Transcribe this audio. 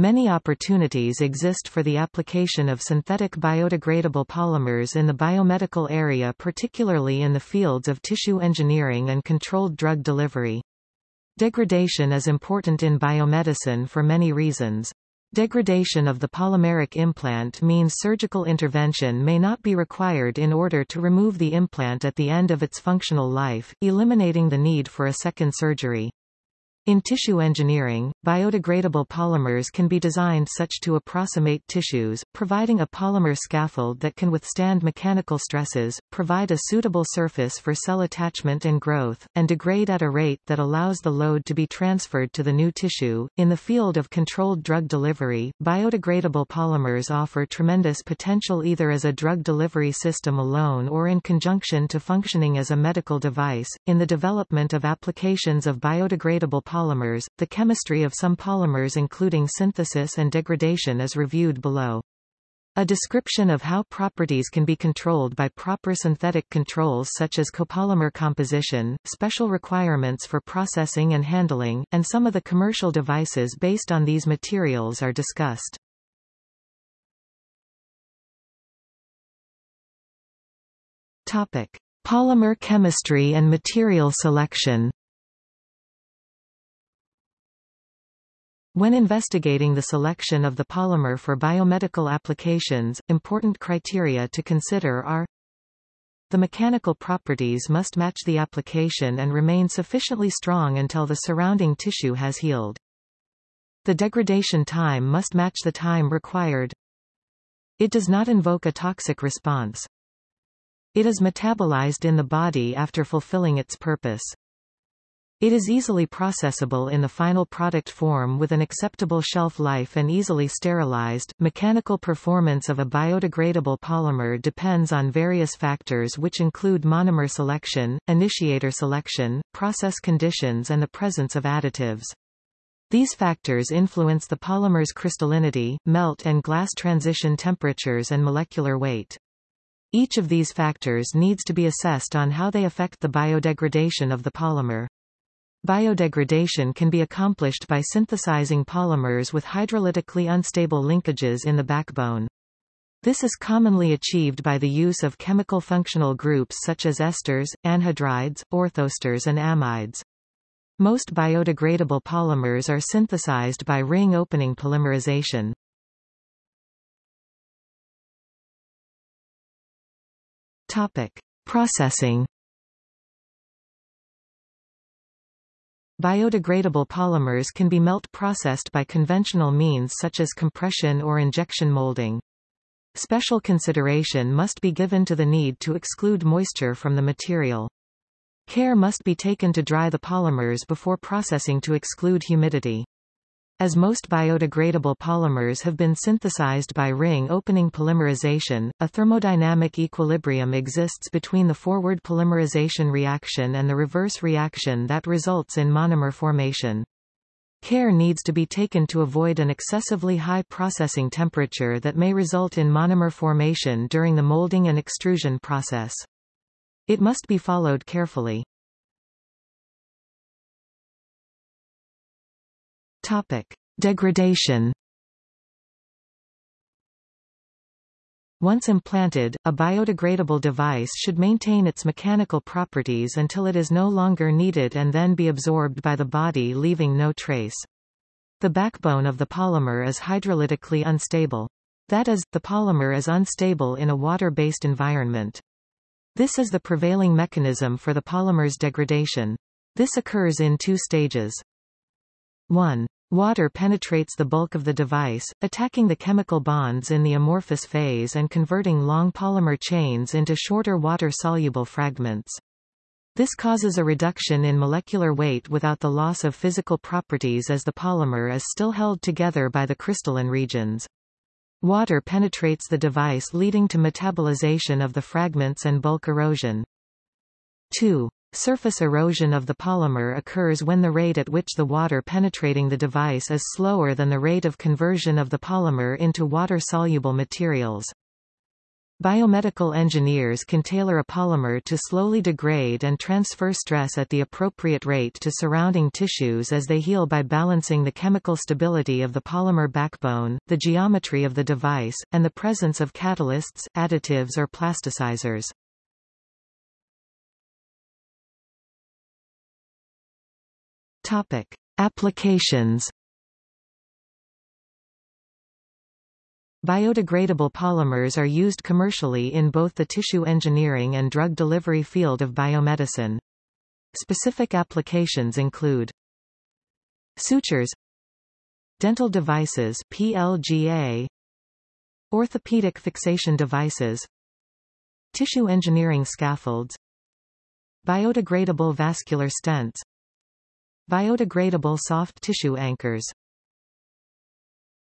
Many opportunities exist for the application of synthetic biodegradable polymers in the biomedical area particularly in the fields of tissue engineering and controlled drug delivery. Degradation is important in biomedicine for many reasons. Degradation of the polymeric implant means surgical intervention may not be required in order to remove the implant at the end of its functional life, eliminating the need for a second surgery. In tissue engineering, biodegradable polymers can be designed such to approximate tissues, providing a polymer scaffold that can withstand mechanical stresses, provide a suitable surface for cell attachment and growth, and degrade at a rate that allows the load to be transferred to the new tissue. In the field of controlled drug delivery, biodegradable polymers offer tremendous potential either as a drug delivery system alone or in conjunction to functioning as a medical device. In the development of applications of biodegradable polymers, the chemistry of some polymers including synthesis and degradation is reviewed below. A description of how properties can be controlled by proper synthetic controls such as copolymer composition, special requirements for processing and handling, and some of the commercial devices based on these materials are discussed. Topic: Polymer chemistry and material selection. When investigating the selection of the polymer for biomedical applications, important criteria to consider are the mechanical properties must match the application and remain sufficiently strong until the surrounding tissue has healed. The degradation time must match the time required. It does not invoke a toxic response. It is metabolized in the body after fulfilling its purpose. It is easily processable in the final product form with an acceptable shelf life and easily sterilized. Mechanical performance of a biodegradable polymer depends on various factors which include monomer selection, initiator selection, process conditions and the presence of additives. These factors influence the polymer's crystallinity, melt and glass transition temperatures and molecular weight. Each of these factors needs to be assessed on how they affect the biodegradation of the polymer. Biodegradation can be accomplished by synthesizing polymers with hydrolytically unstable linkages in the backbone. This is commonly achieved by the use of chemical functional groups such as esters, anhydrides, orthoesters and amides. Most biodegradable polymers are synthesized by ring opening polymerization. Topic: Processing Biodegradable polymers can be melt processed by conventional means such as compression or injection molding. Special consideration must be given to the need to exclude moisture from the material. Care must be taken to dry the polymers before processing to exclude humidity. As most biodegradable polymers have been synthesized by ring-opening polymerization, a thermodynamic equilibrium exists between the forward polymerization reaction and the reverse reaction that results in monomer formation. Care needs to be taken to avoid an excessively high processing temperature that may result in monomer formation during the molding and extrusion process. It must be followed carefully. Topic. Degradation Once implanted, a biodegradable device should maintain its mechanical properties until it is no longer needed and then be absorbed by the body leaving no trace. The backbone of the polymer is hydrolytically unstable. That is, the polymer is unstable in a water-based environment. This is the prevailing mechanism for the polymer's degradation. This occurs in two stages. 1. Water penetrates the bulk of the device, attacking the chemical bonds in the amorphous phase and converting long polymer chains into shorter water-soluble fragments. This causes a reduction in molecular weight without the loss of physical properties as the polymer is still held together by the crystalline regions. Water penetrates the device leading to metabolization of the fragments and bulk erosion. 2. Surface erosion of the polymer occurs when the rate at which the water penetrating the device is slower than the rate of conversion of the polymer into water-soluble materials. Biomedical engineers can tailor a polymer to slowly degrade and transfer stress at the appropriate rate to surrounding tissues as they heal by balancing the chemical stability of the polymer backbone, the geometry of the device, and the presence of catalysts, additives or plasticizers. Topic: Applications. Biodegradable polymers are used commercially in both the tissue engineering and drug delivery field of biomedicine. Specific applications include sutures dental devices PLGA orthopedic fixation devices tissue engineering scaffolds biodegradable vascular stents biodegradable soft tissue anchors